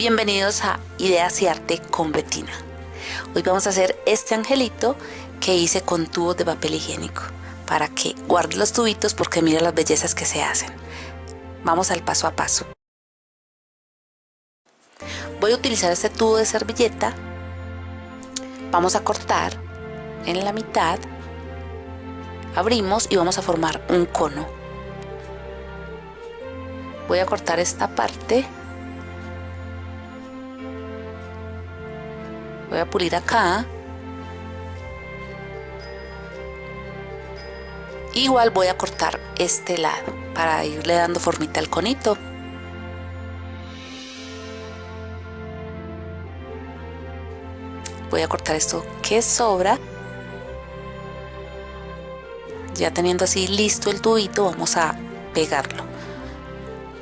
Bienvenidos a Ideas y Arte con Betina. Hoy vamos a hacer este angelito que hice con tubos de papel higiénico para que guarde los tubitos porque mira las bellezas que se hacen. Vamos al paso a paso. Voy a utilizar este tubo de servilleta. Vamos a cortar en la mitad. Abrimos y vamos a formar un cono. Voy a cortar esta parte voy a pulir acá. Igual voy a cortar este lado para irle dando formita al conito. Voy a cortar esto que sobra. Ya teniendo así listo el tubito vamos a pegarlo.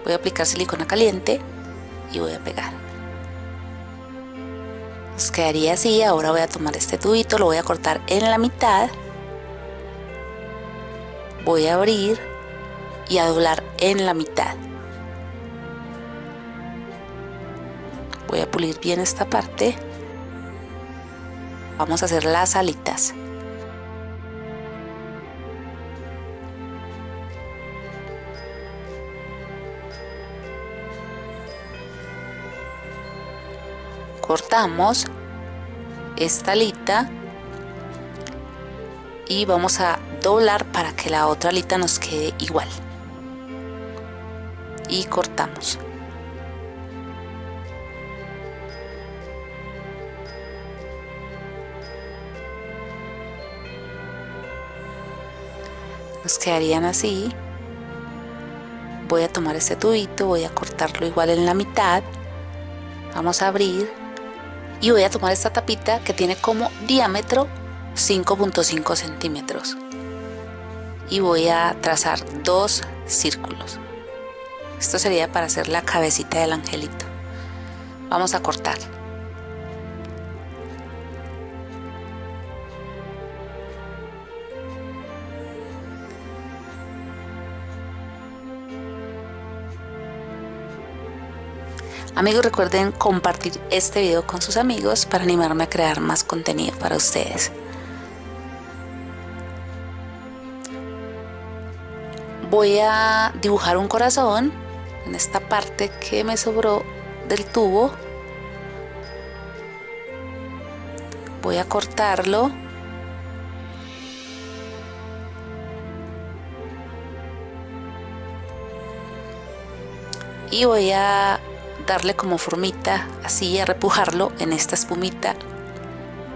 Voy a aplicar silicona caliente y voy a pegar nos quedaría así ahora voy a tomar este tubito lo voy a cortar en la mitad voy a abrir y a doblar en la mitad. Voy a pulir bien esta parte. Vamos a hacer las alitas. Cortamos esta alita y vamos a doblar para que la otra alita nos quede igual. Y cortamos. Nos quedarían así. Voy a tomar este tubito voy a cortarlo igual en la mitad. Vamos a abrir y voy a tomar esta tapita que tiene como diámetro 5.5 centímetros. Y voy a trazar dos círculos. Esto sería para hacer la cabecita del angelito. Vamos a cortar Amigos recuerden compartir este video con sus amigos para animarme a crear más contenido para ustedes. Voy a dibujar un corazón en esta parte que me sobró del tubo. Voy a cortarlo. Y voy a darle como formita así a repujarlo en esta espumita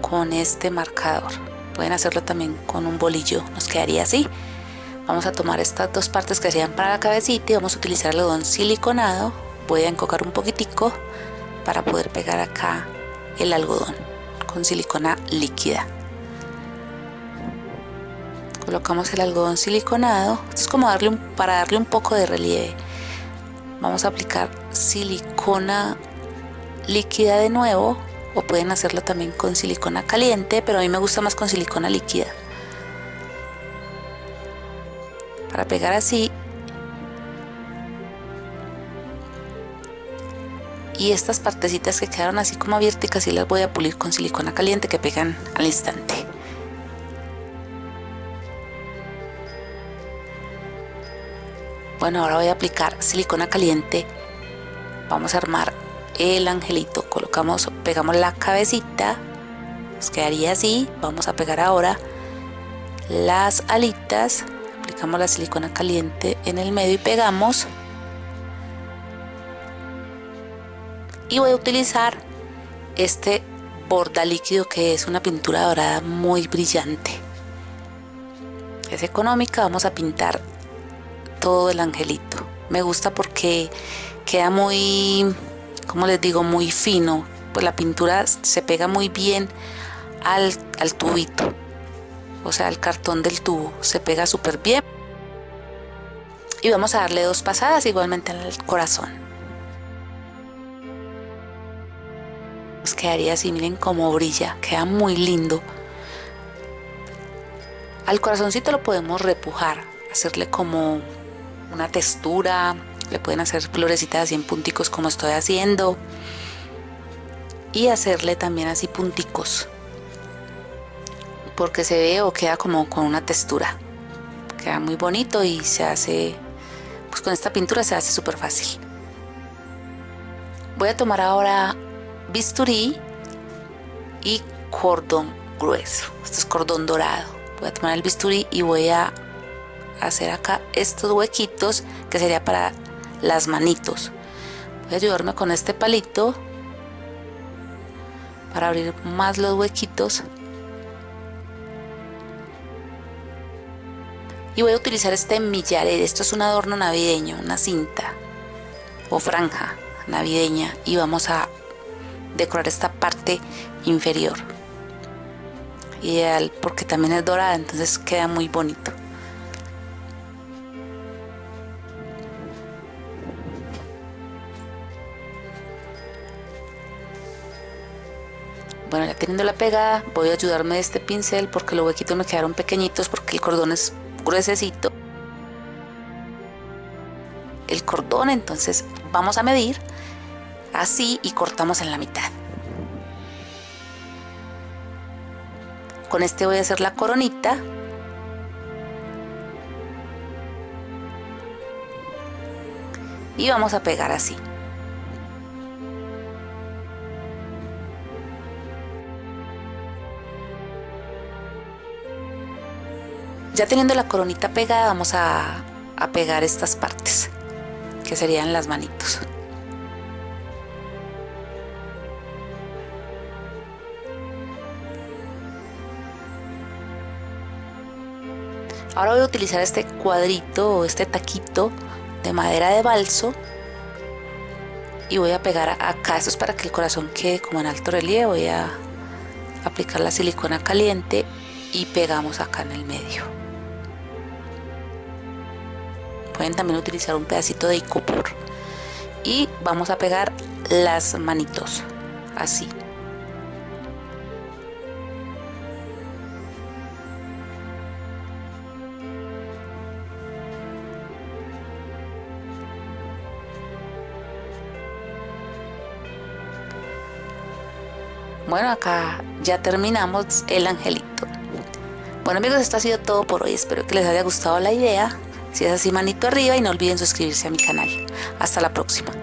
con este marcador. Pueden hacerlo también con un bolillo nos quedaría así. Vamos a tomar estas dos partes que serían para la cabecita y vamos a utilizar algodón siliconado. Voy a encocar un poquitico para poder pegar acá el algodón con silicona líquida. Colocamos el algodón siliconado. Esto es como darle un, para darle un poco de relieve vamos a aplicar silicona líquida de nuevo o pueden hacerlo también con silicona caliente pero a mí me gusta más con silicona líquida. Para pegar así. Y estas partecitas que quedaron así como abiertas y las voy a pulir con silicona caliente que pegan al instante bueno ahora voy a aplicar silicona caliente. Vamos a armar el angelito. Colocamos pegamos la cabecita. Nos quedaría así. Vamos a pegar ahora las alitas. Aplicamos la silicona caliente en el medio y pegamos. Y voy a utilizar este borda líquido que es una pintura dorada muy brillante. Es económica. Vamos a pintar todo el angelito. Me gusta porque queda muy, como les digo, muy fino. Pues la pintura se pega muy bien al, al tubito. O sea, al cartón del tubo. Se pega súper bien. Y vamos a darle dos pasadas igualmente al corazón. Nos quedaría así, miren cómo brilla. Queda muy lindo. Al corazoncito lo podemos repujar, hacerle como una textura, le pueden hacer florecitas así en punticos como estoy haciendo. y hacerle también así punticos porque se ve o queda como con una textura. Queda muy bonito y se hace pues con esta pintura se hace súper fácil. Voy a tomar ahora bisturí y cordón grueso. Este es cordón dorado. Voy a tomar el bisturí y voy a hacer acá estos huequitos que sería para las manitos. Voy a ayudarme con este palito para abrir más los huequitos. Y voy a utilizar este millaret esto es un adorno navideño una cinta o franja navideña y vamos a decorar esta parte inferior. Ideal porque también es dorada entonces queda muy bonito bueno ya teniendo la pegada voy a ayudarme de este pincel porque los huequitos me quedaron pequeñitos porque el cordón es gruesecito. El cordón entonces vamos a medir así y cortamos en la mitad. Con este voy a hacer la coronita. Y vamos a pegar así Ya teniendo la coronita pegada vamos a, pegar estas partes que serían las manitos. Ahora voy a utilizar este cuadrito o este taquito de madera de balso y voy a pegar acá. Esto es para que el corazón quede como en alto relieve. Voy a aplicar la silicona caliente y pegamos acá en el medio pueden también utilizar un pedacito de icopor y vamos a pegar las manitos así Bueno, acá ya terminamos el angelito. Bueno amigos, esto ha sido todo por hoy. Espero que les haya gustado la idea. Si es así, manito arriba y no olviden suscribirse a mi canal. Hasta la próxima.